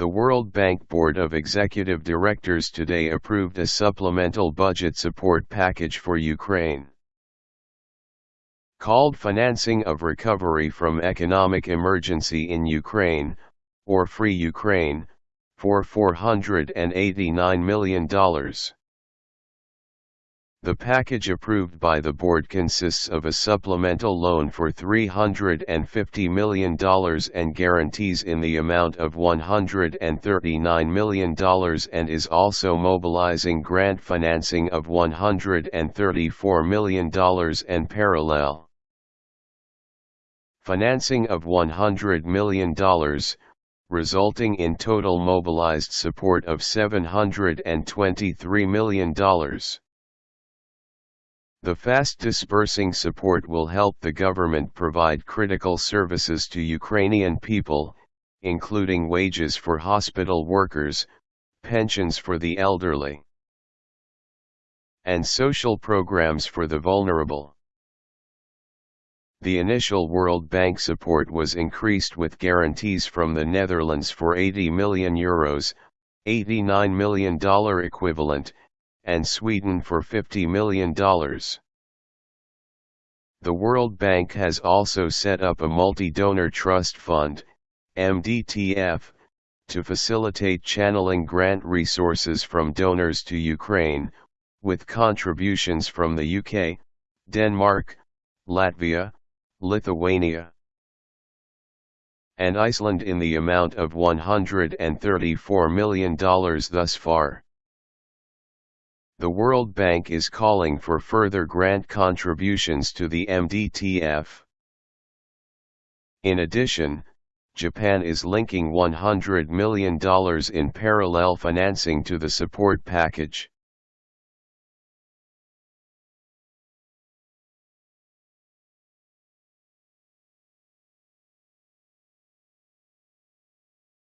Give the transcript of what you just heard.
The World Bank Board of Executive Directors today approved a supplemental budget support package for Ukraine. Called Financing of Recovery from Economic Emergency in Ukraine, or Free Ukraine, for $489 million. The package approved by the board consists of a supplemental loan for $350 million and guarantees in the amount of $139 million and is also mobilizing grant financing of $134 million and parallel financing of $100 million, resulting in total mobilized support of $723 million. The fast dispersing support will help the government provide critical services to Ukrainian people, including wages for hospital workers, pensions for the elderly, and social programs for the vulnerable. The initial World Bank support was increased with guarantees from the Netherlands for 80 million euros, $89 million equivalent, and Sweden for $50 million. The World Bank has also set up a multi-donor trust fund, MDTF, to facilitate channeling grant resources from donors to Ukraine, with contributions from the UK, Denmark, Latvia, Lithuania, and Iceland in the amount of $134 million thus far the World Bank is calling for further grant contributions to the MDTF. In addition, Japan is linking $100 million in parallel financing to the support package.